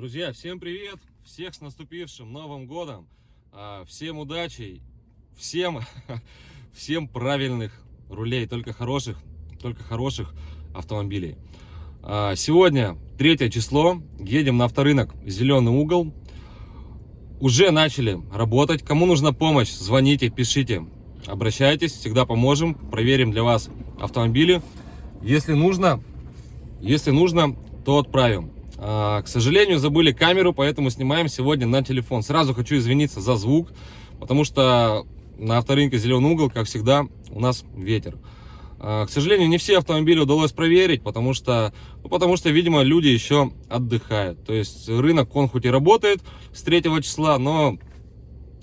Друзья, всем привет! Всех с наступившим Новым Годом! А, всем удачи! Всем, всем правильных рулей, только хороших, только хороших автомобилей. А, сегодня третье число, едем на авторынок Зеленый угол. Уже начали работать. Кому нужна помощь, звоните, пишите, обращайтесь, всегда поможем, проверим для вас автомобили. Если нужно, если нужно, то отправим. А, к сожалению, забыли камеру, поэтому снимаем сегодня на телефон. Сразу хочу извиниться за звук, потому что на авторынке «Зеленый угол», как всегда, у нас ветер. А, к сожалению, не все автомобили удалось проверить, потому что, ну, потому что, видимо, люди еще отдыхают. То есть рынок, он хоть и работает с 3 числа, но,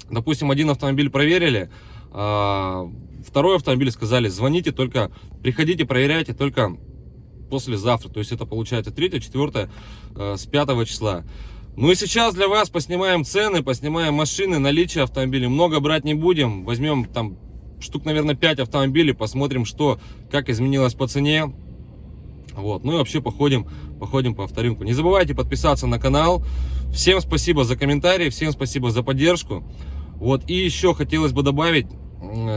допустим, один автомобиль проверили, а второй автомобиль сказали, звоните, только приходите, проверяйте, только послезавтра. То есть это получается 3, 4, э, с 5 числа. Ну и сейчас для вас поснимаем цены, поснимаем машины, наличие автомобилей. Много брать не будем. Возьмем там штук, наверное, 5 автомобилей, посмотрим, что, как изменилось по цене. Вот, ну и вообще походим, походим по авторынку. Не забывайте подписаться на канал. Всем спасибо за комментарии, всем спасибо за поддержку. Вот, и еще хотелось бы добавить,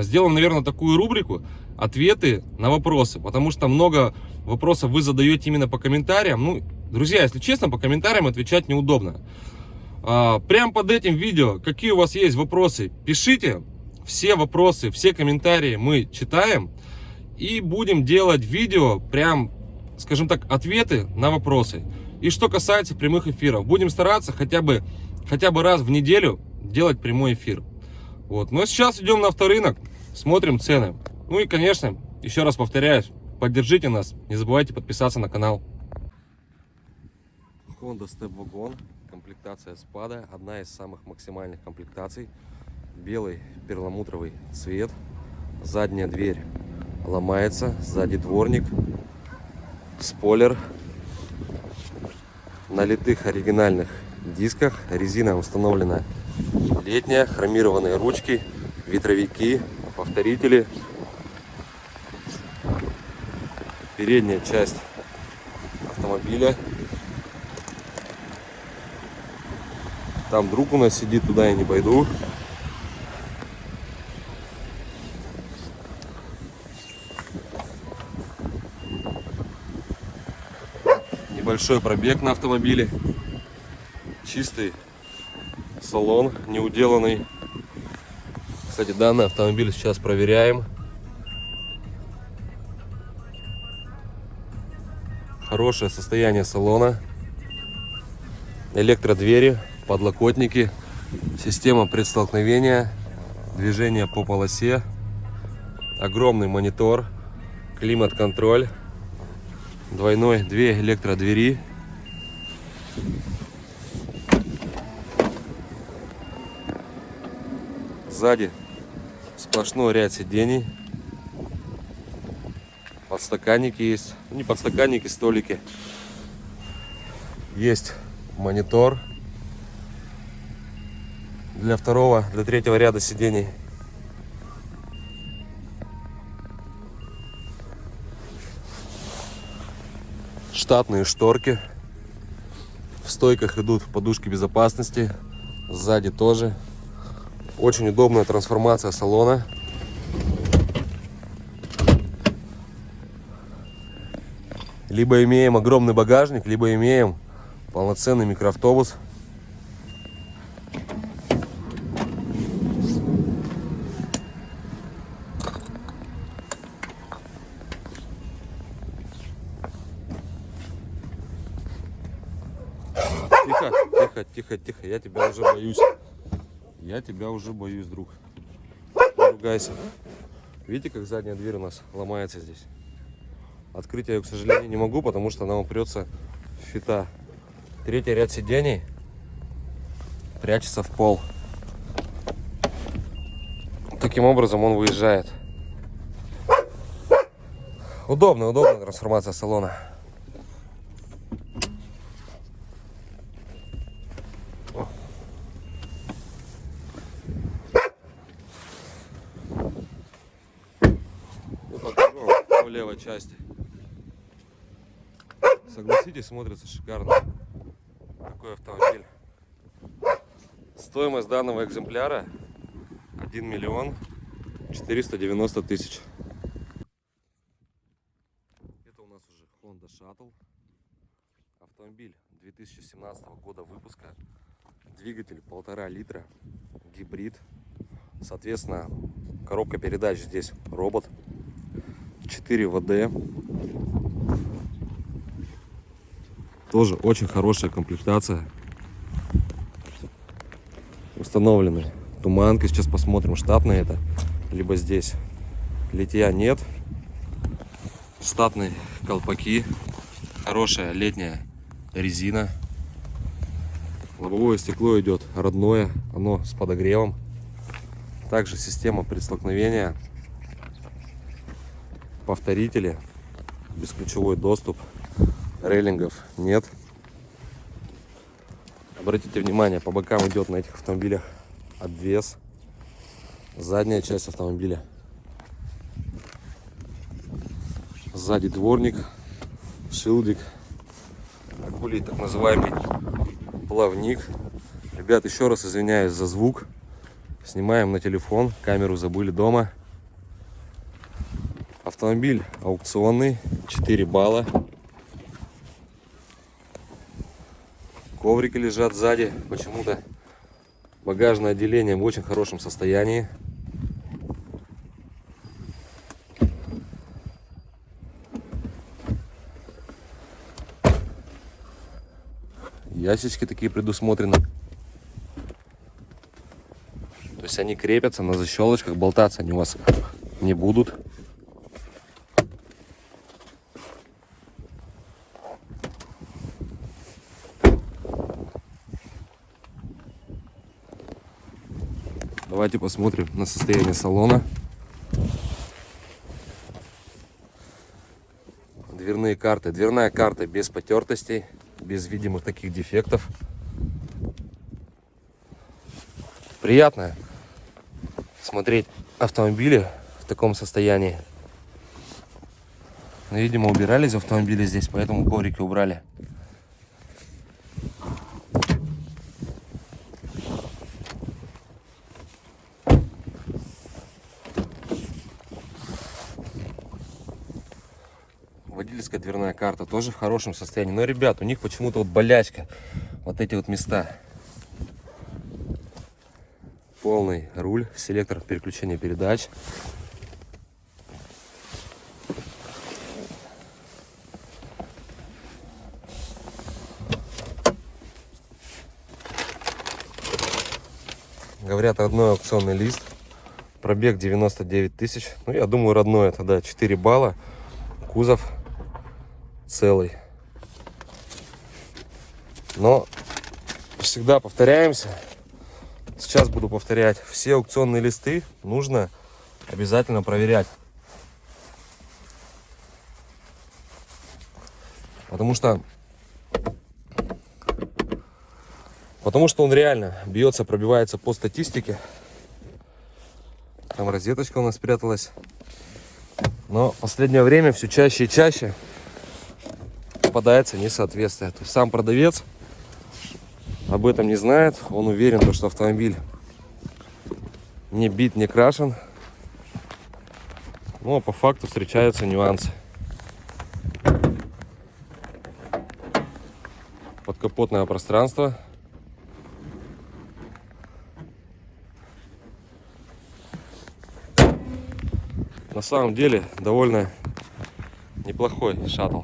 сделаем, наверное, такую рубрику ответы на вопросы, потому что много вопросов вы задаете именно по комментариям. Ну, друзья, если честно, по комментариям отвечать неудобно. А, прямо под этим видео, какие у вас есть вопросы, пишите. Все вопросы, все комментарии мы читаем. И будем делать видео, прям, скажем так, ответы на вопросы. И что касается прямых эфиров, будем стараться хотя бы, хотя бы раз в неделю делать прямой эфир. Вот. Но сейчас идем на авторынок, смотрим цены. Ну и, конечно, еще раз повторяюсь, Поддержите нас, не забывайте подписаться на канал. Honda Step Wagon, комплектация спада, одна из самых максимальных комплектаций. Белый перламутровый цвет, задняя дверь ломается, сзади дворник, спойлер, на литых оригинальных дисках, резина установлена летняя, хромированные ручки, ветровики, повторители, передняя часть автомобиля. Там друг у нас сидит, туда я не пойду. Небольшой пробег на автомобиле. Чистый салон, неуделанный. Кстати, данный автомобиль сейчас проверяем. Хорошее состояние салона. Электродвери, подлокотники, система предстолкновения, движение по полосе, огромный монитор, климат-контроль, двойной, две электродвери. Сзади сплошной ряд сидений подстаканники есть. Ну, не подстаканники, столики. Есть монитор для второго, для третьего ряда сидений. Штатные шторки. В стойках идут подушки безопасности. Сзади тоже. Очень удобная трансформация салона. Либо имеем огромный багажник, либо имеем полноценный микроавтобус. Тихо, тихо, тихо, тихо, я тебя уже боюсь. Я тебя уже боюсь, друг. Не ругайся. Видите, как задняя дверь у нас ломается здесь? Открыть я ее, к сожалению, не могу, потому что она упрется в фита. Третий ряд сидений прячется в пол. Таким образом он выезжает. Удобная, удобная трансформация салона. По левой части. Согласитесь, смотрится шикарно. такой автомобиль. Стоимость данного экземпляра 1 миллион 490 тысяч. Это у нас уже Honda Shuttle. Автомобиль 2017 года выпуска. Двигатель полтора литра. Гибрид. Соответственно, коробка передач здесь робот. 4 ВД. Тоже очень хорошая комплектация. Установлены туманки. Сейчас посмотрим, штатные это. Либо здесь литья нет. Штатные колпаки. Хорошая летняя резина. Лобовое стекло идет родное. Оно с подогревом. Также система предстолкновения. Повторители. Бесключевой доступ. Рейлингов нет. Обратите внимание, по бокам идет на этих автомобилях обвес. Задняя часть автомобиля. Сзади дворник, шилдик, акулий так называемый плавник. Ребят, еще раз извиняюсь за звук. Снимаем на телефон, камеру забыли дома. Автомобиль аукционный, 4 балла. Коврики лежат сзади, почему-то багажное отделение в очень хорошем состоянии. Ящички такие предусмотрены. То есть они крепятся на защелочках, болтаться они у вас не будут. Давайте посмотрим на состояние салона. Дверные карты. Дверная карта без потертостей, без видимых таких дефектов. Приятно смотреть автомобили в таком состоянии. Но, видимо, убирали из автомобиля здесь, поэтому коврики убрали. Водительская дверная карта тоже в хорошем состоянии. Но, ребят, у них почему-то вот болячка. Вот эти вот места. Полный руль, селектор переключения передач. Говорят, родной аукционный лист. Пробег 99 тысяч. Ну, я думаю, родной это, да, 4 балла. Кузов целый. Но всегда повторяемся. Сейчас буду повторять. Все аукционные листы нужно обязательно проверять. Потому что Потому что он реально бьется, пробивается по статистике. Там розеточка у нас спряталась. Но в последнее время все чаще и чаще попадается несоответствие. То есть сам продавец об этом не знает. Он уверен, что автомобиль не бит, не крашен. Но по факту встречаются нюансы. Подкапотное пространство. На самом деле довольно неплохой шаттл.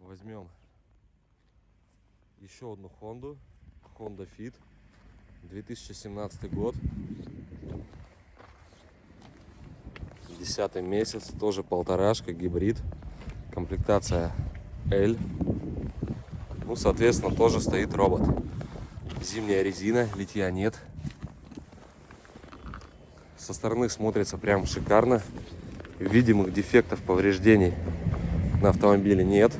Возьмем еще одну Хонду. Honda Fit. 2017 год. Десятый месяц. Тоже полторашка, гибрид. Комплектация L. Ну, соответственно, тоже стоит робот. Зимняя резина, литья нет. Со стороны смотрится прям шикарно. Видимых дефектов, повреждений на автомобиле нет.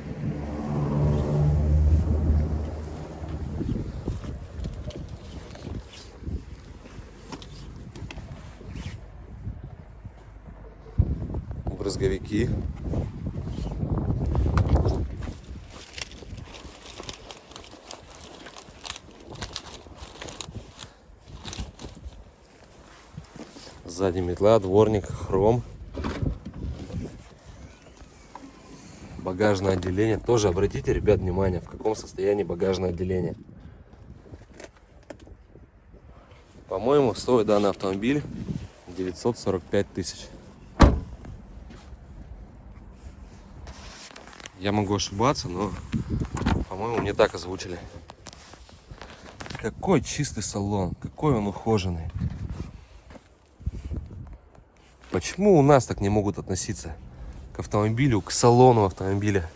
снеговики. Сзади метла, дворник, хром. Багажное отделение. Тоже обратите, ребят, внимание, в каком состоянии багажное отделение. По-моему, стоит данный автомобиль 945 тысяч. Я могу ошибаться, но, по-моему, мне так озвучили. Какой чистый салон, какой он ухоженный. Почему у нас так не могут относиться к автомобилю, к салону автомобиля?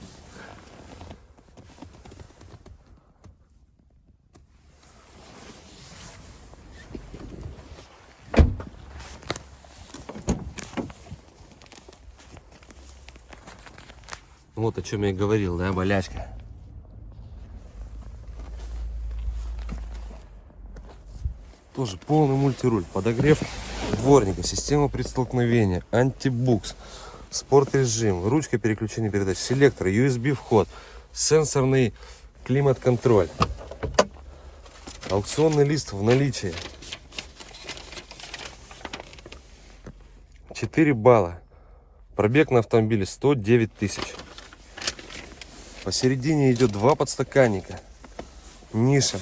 Вот о чем я и говорил, да, болячка. Тоже полный мультируль, подогрев дворника, система предстолкновения, антибукс, спорт режим, ручка переключения передач, селектор, USB вход, сенсорный климат-контроль, аукционный лист в наличии. 4 балла. Пробег на автомобиле 109 тысяч. Посередине идет два подстаканника. Ниша.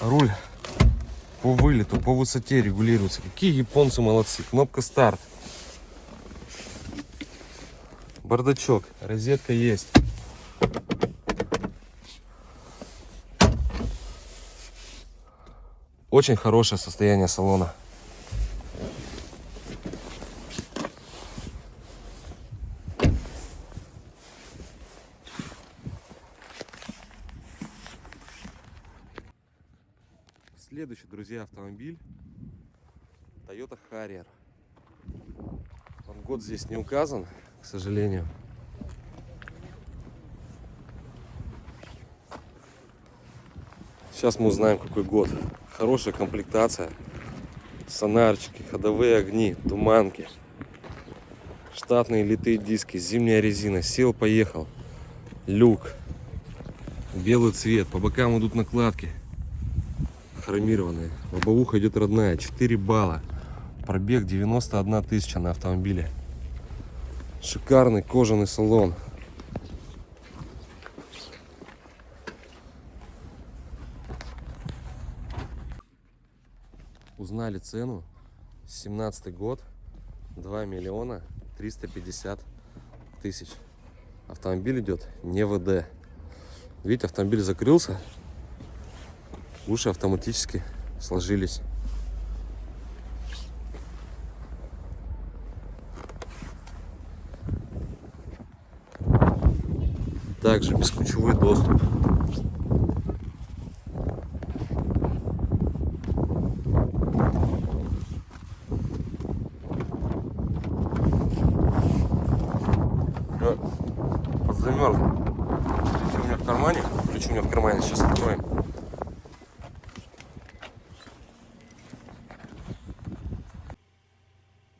Руль по вылету, по высоте регулируется. Какие японцы молодцы. Кнопка старт. Бардачок. Розетка есть. Очень хорошее состояние салона. Друзья, автомобиль Toyota Harrier. Он год здесь не указан, к сожалению. Сейчас мы узнаем, какой год. Хорошая комплектация. Сонарчики, ходовые огни, туманки. Штатные литые диски, зимняя резина. Сел, поехал. Люк. Белый цвет. По бокам идут накладки хромированные. Лобовуха идет родная, 4 балла. Пробег 91 тысяча на автомобиле. Шикарный кожаный салон. Узнали цену. 17 год. 2 миллиона 350 тысяч. Автомобиль идет не ВД. Видите, автомобиль закрылся уши автоматически сложились. Также бесключевой доступ. Замерз. Ключи у меня в кармане. Ключи у меня в кармане. Сейчас откроем.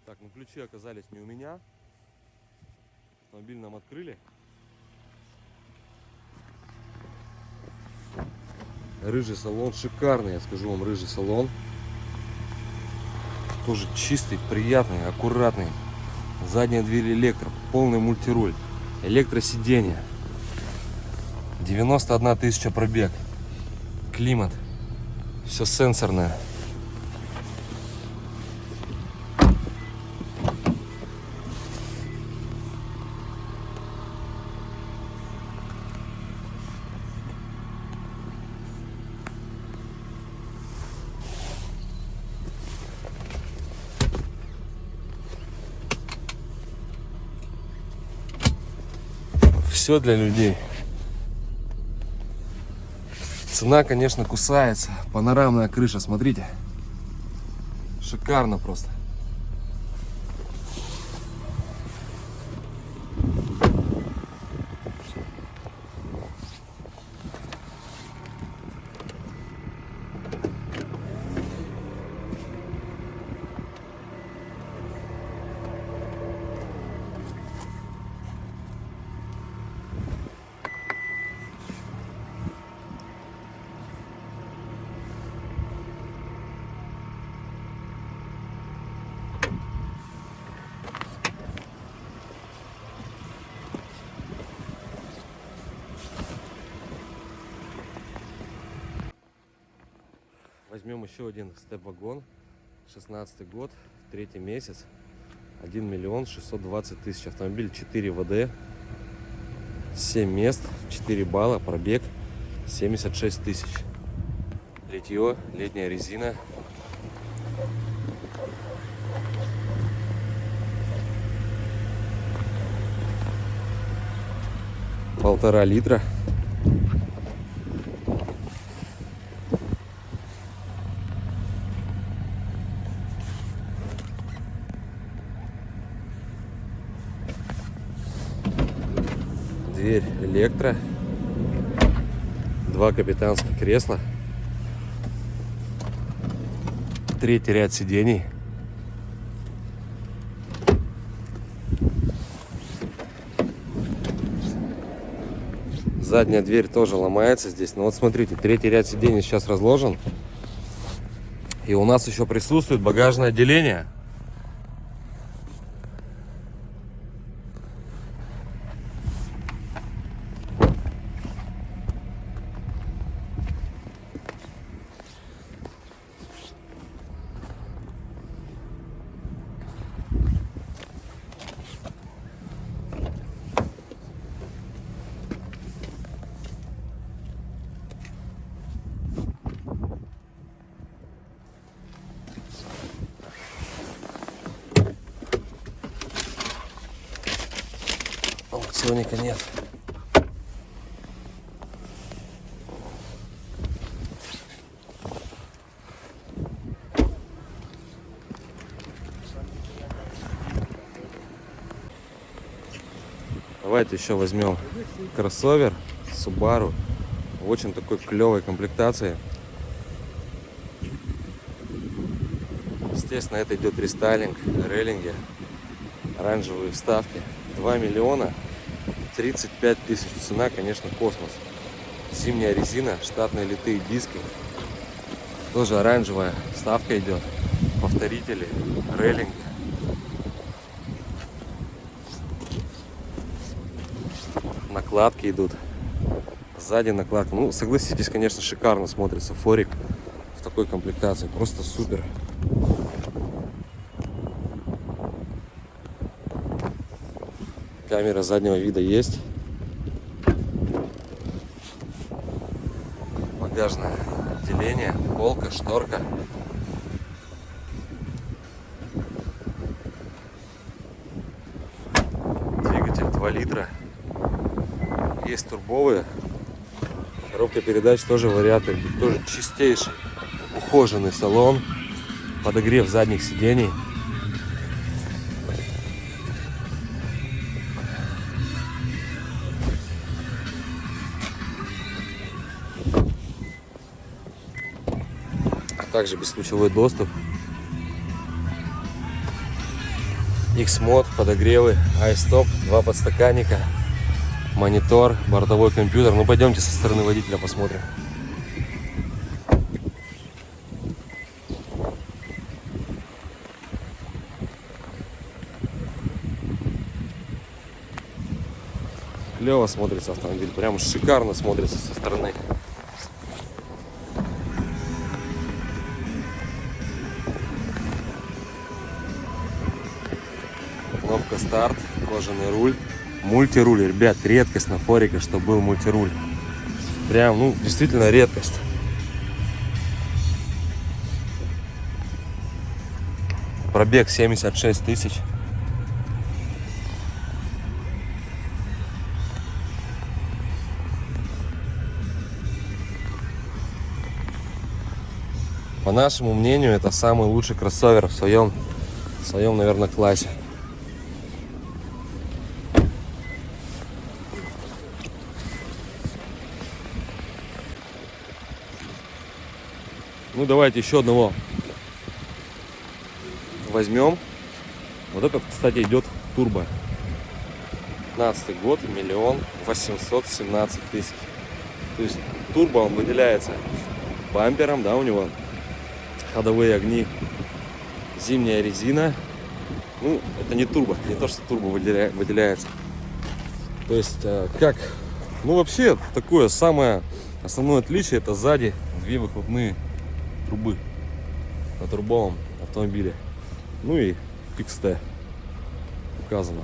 Так, ну ключи оказались не у меня. Автомобиль нам открыли. Рыжий салон, шикарный, я скажу вам, рыжий салон. Тоже чистый, приятный, аккуратный. Задняя дверь электро, полный мультируль, электросиденье. 91 тысяча пробег. Климат. Все сенсорное. Все для людей. Цена, конечно, кусается. Панорамная крыша, смотрите. Шикарно просто. Возьмем еще один степ-вагон. 16 год, третий месяц. 1 миллион 620 тысяч. Автомобиль 4 ВД. 7 мест, 4 балла, пробег 76 тысяч. Литье, летняя резина. Полтора литра. Дверь электро. Два капитанских кресла. Третий ряд сидений. Задняя дверь тоже ломается здесь. Но вот смотрите, третий ряд сидений сейчас разложен. И у нас еще присутствует багажное отделение. Аукционника нет. Давайте еще возьмем кроссовер Subaru в очень такой клевой комплектации. Естественно, это идет рестайлинг, рейлинги, оранжевые вставки. 2 миллиона 35 тысяч. Цена, конечно, космос. Зимняя резина, штатные литые диски. Тоже оранжевая вставка идет. Повторители, рейлинги. Накладки идут. Сзади накладка. Ну, согласитесь, конечно, шикарно смотрится форик в такой комплектации. Просто супер. Камера заднего вида есть. Багажное отделение, полка, шторка. Двигатель 2 литра. Есть турбовые. Коробка передач тоже вариаторы. Тоже чистейший, ухоженный салон. Подогрев задних сидений. Также бесключевой доступ. X-мод, подогревы, iStop, два подстаканника, монитор, бортовой компьютер. Ну пойдемте со стороны водителя посмотрим. Клево смотрится автомобиль, прям шикарно смотрится со стороны. Старт, кожаный руль, мультируль. Ребят, редкость на форике, что был мультируль. Прям, ну, действительно редкость. Пробег 76 тысяч. По нашему мнению, это самый лучший кроссовер в своем, в своем, наверное, классе. Ну, давайте еще одного возьмем. Вот этот, кстати, идет турбо. 15 год, миллион восемьсот семнадцать тысяч. То есть турбо он выделяется бампером, да, у него ходовые огни, зимняя резина. Ну, это не турбо, не то, что турбо выделя... выделяется. То есть, э, как, ну, вообще, такое самое основное отличие, это сзади две выхлопные трубы на турбовом автомобиле. Ну и XT указано.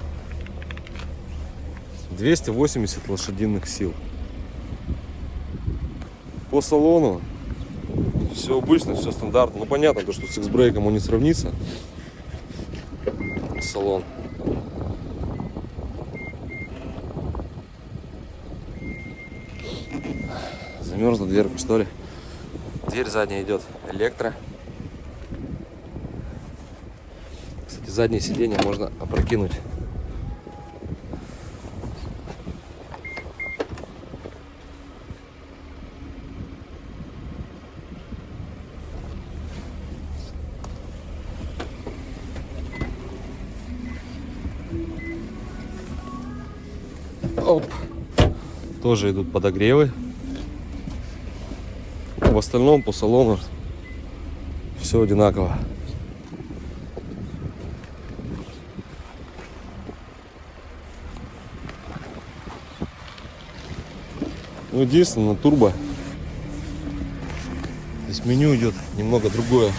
280 лошадиных сил. По салону все обычно, все стандартно. Ну понятно, то, что с X-брейком он не сравнится. Салон. Замерзла дверка, что ли? Дверь задняя идет электро. Кстати, заднее сиденье можно опрокинуть. Оп. Тоже идут подогревы. В остальном по салону все одинаково. Ну, единственное, турбо. Здесь меню идет немного другое.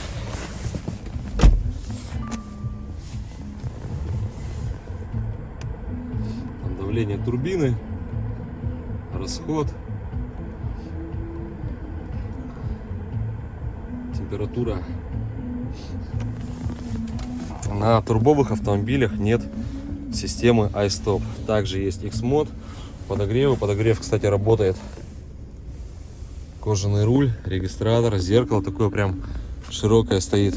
Там давление турбины, расход, температура. На турбовых автомобилях нет системы iStop. Также есть X-Mod, подогревы. Подогрев, кстати, работает. Кожаный руль, регистратор, зеркало такое прям широкое стоит.